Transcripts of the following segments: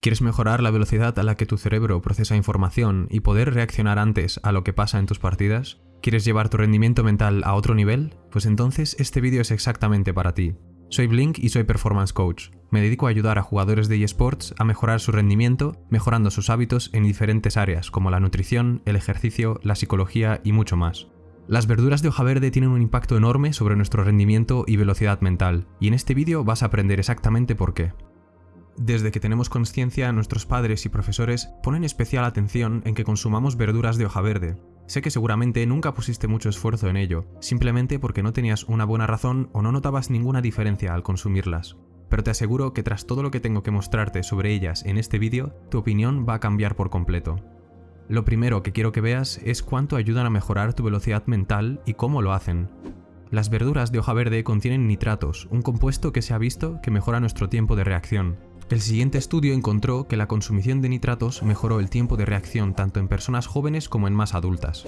¿Quieres mejorar la velocidad a la que tu cerebro procesa información y poder reaccionar antes a lo que pasa en tus partidas? ¿Quieres llevar tu rendimiento mental a otro nivel? Pues entonces este vídeo es exactamente para ti. Soy Blink y soy Performance Coach. Me dedico a ayudar a jugadores de eSports a mejorar su rendimiento, mejorando sus hábitos en diferentes áreas como la nutrición, el ejercicio, la psicología y mucho más. Las verduras de hoja verde tienen un impacto enorme sobre nuestro rendimiento y velocidad mental, y en este vídeo vas a aprender exactamente por qué. Desde que tenemos conciencia, nuestros padres y profesores ponen especial atención en que consumamos verduras de hoja verde. Sé que seguramente nunca pusiste mucho esfuerzo en ello, simplemente porque no tenías una buena razón o no notabas ninguna diferencia al consumirlas. Pero te aseguro que tras todo lo que tengo que mostrarte sobre ellas en este vídeo, tu opinión va a cambiar por completo. Lo primero que quiero que veas es cuánto ayudan a mejorar tu velocidad mental y cómo lo hacen. Las verduras de hoja verde contienen nitratos, un compuesto que se ha visto que mejora nuestro tiempo de reacción. El siguiente estudio encontró que la consumición de nitratos mejoró el tiempo de reacción tanto en personas jóvenes como en más adultas.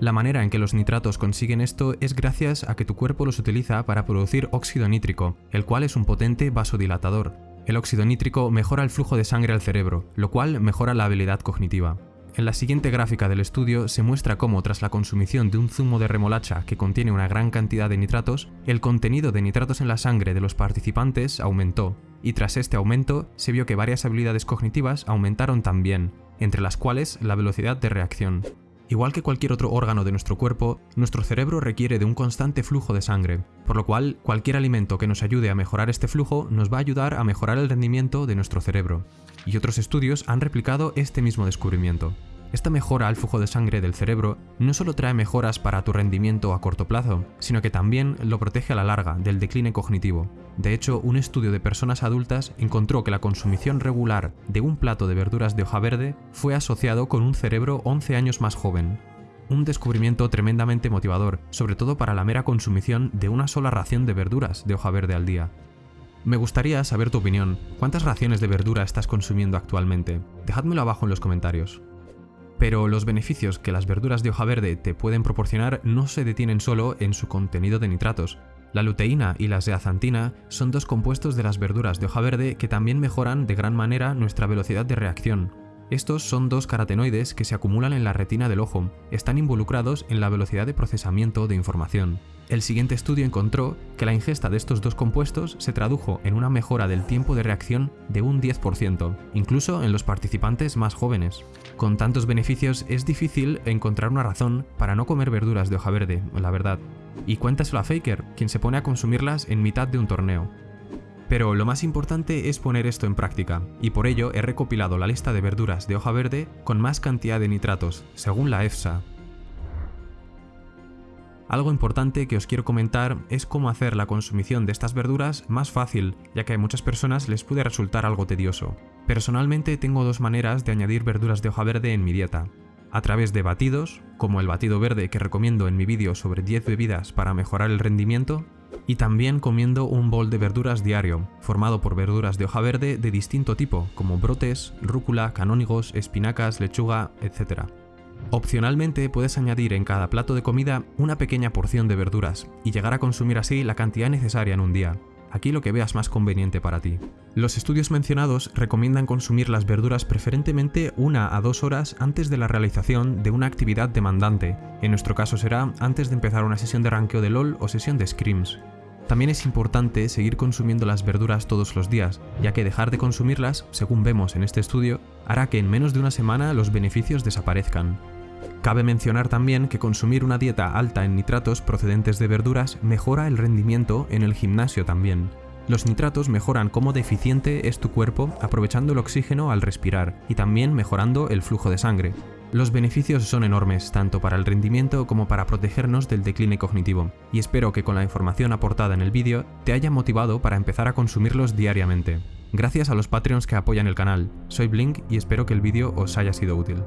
La manera en que los nitratos consiguen esto es gracias a que tu cuerpo los utiliza para producir óxido nítrico, el cual es un potente vasodilatador. El óxido nítrico mejora el flujo de sangre al cerebro, lo cual mejora la habilidad cognitiva. En la siguiente gráfica del estudio se muestra cómo tras la consumición de un zumo de remolacha que contiene una gran cantidad de nitratos, el contenido de nitratos en la sangre de los participantes aumentó, y tras este aumento se vio que varias habilidades cognitivas aumentaron también, entre las cuales la velocidad de reacción. Igual que cualquier otro órgano de nuestro cuerpo, nuestro cerebro requiere de un constante flujo de sangre, por lo cual cualquier alimento que nos ayude a mejorar este flujo nos va a ayudar a mejorar el rendimiento de nuestro cerebro. Y otros estudios han replicado este mismo descubrimiento. Esta mejora al flujo de sangre del cerebro no solo trae mejoras para tu rendimiento a corto plazo, sino que también lo protege a la larga del decline cognitivo. De hecho, un estudio de personas adultas encontró que la consumición regular de un plato de verduras de hoja verde fue asociado con un cerebro 11 años más joven. Un descubrimiento tremendamente motivador, sobre todo para la mera consumición de una sola ración de verduras de hoja verde al día. Me gustaría saber tu opinión. ¿Cuántas raciones de verdura estás consumiendo actualmente? Dejádmelo abajo en los comentarios. Pero los beneficios que las verduras de hoja verde te pueden proporcionar no se detienen solo en su contenido de nitratos. La luteína y la zeaxantina son dos compuestos de las verduras de hoja verde que también mejoran de gran manera nuestra velocidad de reacción. Estos son dos carotenoides que se acumulan en la retina del ojo, están involucrados en la velocidad de procesamiento de información. El siguiente estudio encontró que la ingesta de estos dos compuestos se tradujo en una mejora del tiempo de reacción de un 10%, incluso en los participantes más jóvenes. Con tantos beneficios es difícil encontrar una razón para no comer verduras de hoja verde, la verdad. Y cuéntaselo a Faker, quien se pone a consumirlas en mitad de un torneo. Pero lo más importante es poner esto en práctica, y por ello he recopilado la lista de verduras de hoja verde con más cantidad de nitratos, según la EFSA, algo importante que os quiero comentar es cómo hacer la consumición de estas verduras más fácil, ya que a muchas personas les puede resultar algo tedioso. Personalmente tengo dos maneras de añadir verduras de hoja verde en mi dieta. A través de batidos, como el batido verde que recomiendo en mi vídeo sobre 10 bebidas para mejorar el rendimiento, y también comiendo un bol de verduras diario, formado por verduras de hoja verde de distinto tipo, como brotes, rúcula, canónigos, espinacas, lechuga, etc. Opcionalmente puedes añadir en cada plato de comida una pequeña porción de verduras y llegar a consumir así la cantidad necesaria en un día. Aquí lo que veas más conveniente para ti. Los estudios mencionados recomiendan consumir las verduras preferentemente una a dos horas antes de la realización de una actividad demandante. En nuestro caso será antes de empezar una sesión de ranqueo de LOL o sesión de scrims. También es importante seguir consumiendo las verduras todos los días, ya que dejar de consumirlas, según vemos en este estudio, hará que en menos de una semana los beneficios desaparezcan. Cabe mencionar también que consumir una dieta alta en nitratos procedentes de verduras mejora el rendimiento en el gimnasio también. Los nitratos mejoran cómo deficiente es tu cuerpo aprovechando el oxígeno al respirar y también mejorando el flujo de sangre. Los beneficios son enormes, tanto para el rendimiento como para protegernos del decline cognitivo, y espero que con la información aportada en el vídeo te haya motivado para empezar a consumirlos diariamente. Gracias a los Patreons que apoyan el canal, soy Blink y espero que el vídeo os haya sido útil.